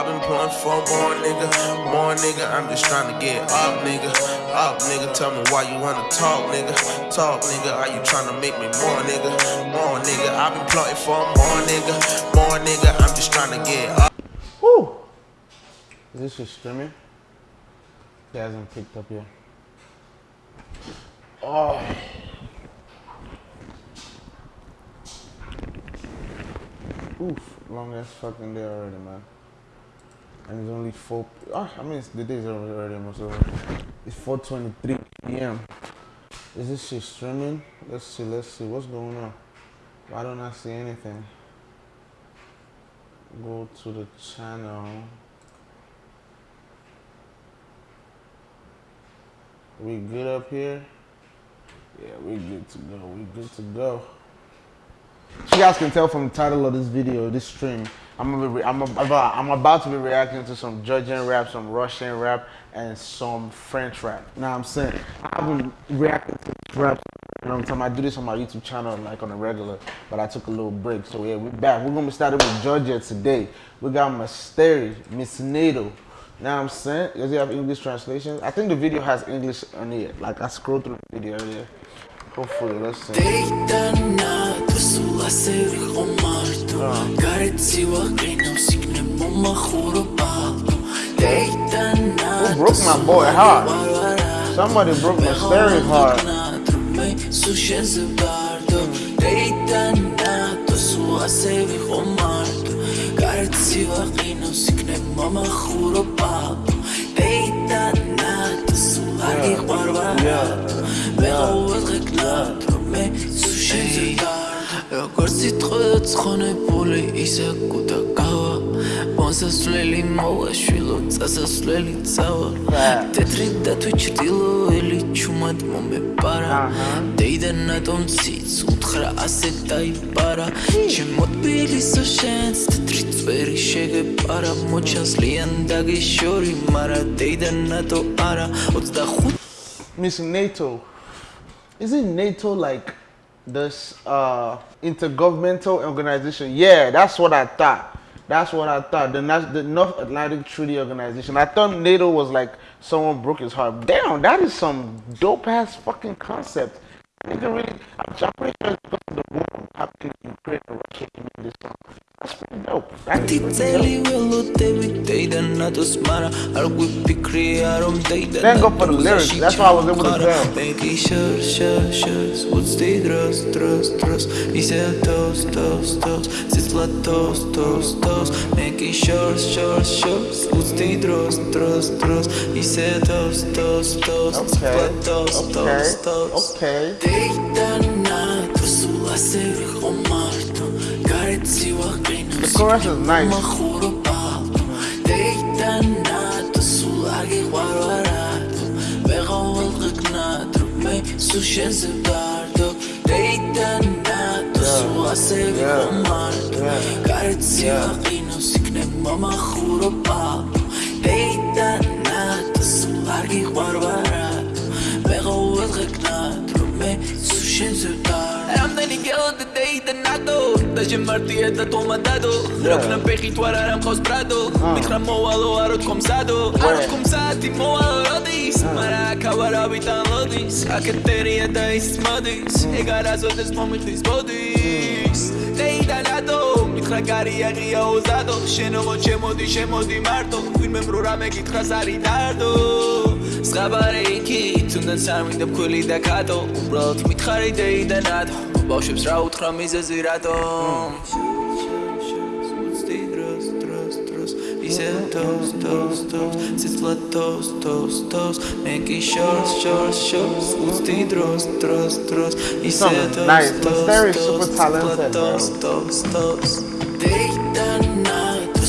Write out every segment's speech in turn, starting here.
I've been pulling for more nigga, more nigga. I'm just trying to get up, nigga. Up, nigga. Tell me why you wanna talk, nigga. Talk, nigga. Are you trying to make me more, nigga? More, nigga. I've been plotting for more, nigga. More, nigga. I'm just trying to get up. Woo! Is this just streaming? It hasn't picked up yet. Oh. Oof, long ass fucking day already, man. And it's only 4, ah, I mean, the day's already, already almost over. It's 4.23 p.m. Is this shit streaming? Let's see, let's see, what's going on? Why don't I see anything? Go to the channel. We good up here? Yeah, we good to go, we good to go. You guys can tell from the title of this video, this stream, I'm gonna I'm about, I'm about to be reacting to some Georgian rap, some Russian rap, and some French rap. Now I'm saying I've been reacting to rap. You know what I'm talking? I do this on my YouTube channel like on a regular, but I took a little break. So yeah, we're back. We're gonna be starting with Georgia today. We got Mysteri, Miss Nato. Now I'm saying, does it have English translation? I think the video has English on it. Like I scrolled through the video earlier. Hopefully, let's see. Who broke my boy heart? Somebody broke my stereo heart. ასევე ხო მარტო გარცივა ყინავს იქნებ მომახურო პაპო დეიტანატო სულ არ გიყვარვა მე ყოველდღე როგორც სიტყვა ცხონებული ისე კუდა გავა. მოსასვლელი მოვაშვილო წასასვლელი წავა. თეთრი და თვითჭდილოელი ჩუმად მომეპარა დეიდან ატომციც უთხრა ასე დაიპარა. ჩემო თბილისო შენს თეთრი წვერი შეგეპარა. მოჩანს ლიან დაგიშორი მარა დეიდან ატო არა. 25 Miss NATO isn't NATO like this uh, intergovernmental organization? Yeah, that's what I thought. That's what I thought. The, the North Atlantic Treaty Organization. I thought NATO was like someone broke his heart. Damn, that is some dope ass fucking concept. Really, I'm pretty sure it's because of the war happening in Ukraine and Russia to make this song. That's pretty dope. Thank God for the lyrics. That's why I was able to tell. Making sure, sure, sure. What's the trust. He said toast, toast, toast. Sits like toast, toast, toast. Making sure, sure, sure. What's the trust, trust, trust. He said toast, toast, toast. Okay. Toast, toast, toast. Okay. The chorus is nice. გიყვარვარად მეღავალ გკნათ რომ მე სულ შენზე ვდარდო. რეიდან ნათო სულ ასე ვიყო გარეთზე აყინოს იქნებ მომახურო პაპო. რეიდან ნათო სულ არ გიყვარვარად მეღავალ გკნათ რომ მე სულ შენზე ვდარდო. რამდენი გელოდა რეიდან ნათო და შემარტია და თომადადო როქნა ფეხი თუ არ არა მყავს ბრადო. მითხრა მოვალო არო თქომსადო არო თქომსადი მოვალო როდის? მარა ქავარავიდან ლოდის აკეტერია და ის მოდის. ეგ არასოდეს მომიხდის ბოდის დეიდანადო მითხრა გარია ღია ოზადო შენოღო ჩემოდი შემოდი მარტო. ვინმე მრო რამე გითხრას არი დარდო. სღაბარე იქი თუნდაც არ მინდა ფქვილი და კატო უბრალოდ მითხარი დეიდანადო ბავშვებს რა უთხრა მიზეზი რატომ? ისე თოს თოს თოს სიცლად თოს თოს თოს მე კი შორს შორს შორს უცდი დროს დროს დროს ისე თოს თოს თოს თოს თოს დეიტანა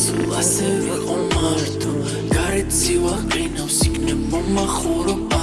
სულ ასე ვიყო მარტო გარეთ სივა ყინავს იქნებ მომახურო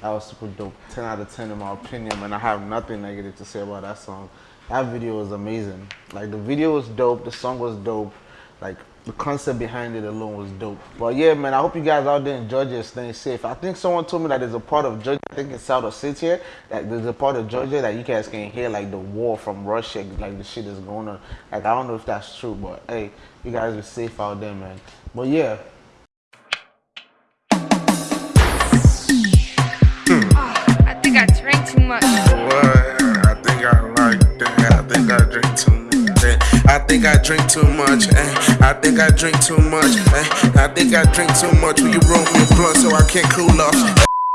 That was super dope. 10 out of 10 in my opinion, and I have nothing negative to say about that song. That video was amazing. Like the video was dope, the song was dope. Like the concept behind it alone was dope. But yeah, man, I hope you guys out there in Georgia staying safe. I think someone told me that there's a part of Georgia, I think in South Ossetia, that there's a part of Georgia that you guys can hear like the war from Russia, like the shit is going on. Like I don't know if that's true, but hey, you guys are safe out there, man. But yeah. Too much. What? I think I like that. I think I drink too much. eh. I think I drink too much. eh. I think I drink too much. eh. I think I drink too much. Will you roll me a blunt so I can't cool off?